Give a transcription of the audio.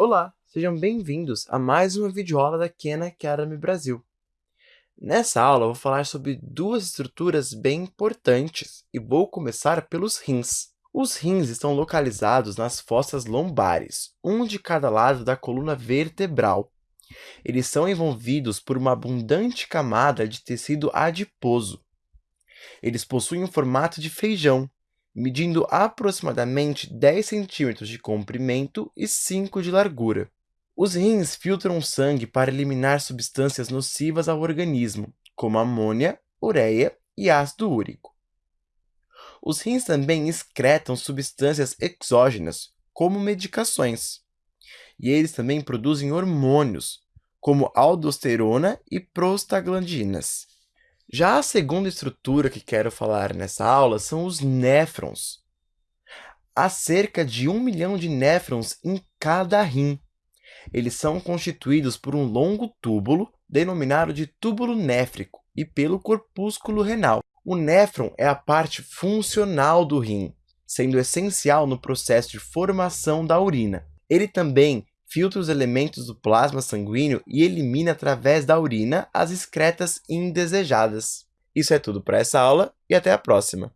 Olá, sejam bem-vindos a mais uma videoaula da Khan Academy Brasil. Nessa aula, vou falar sobre duas estruturas bem importantes e vou começar pelos rins. Os rins estão localizados nas fossas lombares, um de cada lado da coluna vertebral. Eles são envolvidos por uma abundante camada de tecido adiposo. Eles possuem o formato de feijão, medindo aproximadamente 10 centímetros de comprimento e 5 de largura. Os rins filtram sangue para eliminar substâncias nocivas ao organismo, como amônia, ureia e ácido úrico. Os rins também excretam substâncias exógenas, como medicações. E eles também produzem hormônios, como aldosterona e prostaglandinas. Já a segunda estrutura que quero falar nessa aula são os néfrons. Há cerca de um milhão de néfrons em cada rim. Eles são constituídos por um longo túbulo, denominado de túbulo néfrico, e pelo corpúsculo renal. O néfron é a parte funcional do rim, sendo essencial no processo de formação da urina. Ele também filtra os elementos do plasma sanguíneo e elimina através da urina as excretas indesejadas. Isso é tudo para essa aula e até a próxima!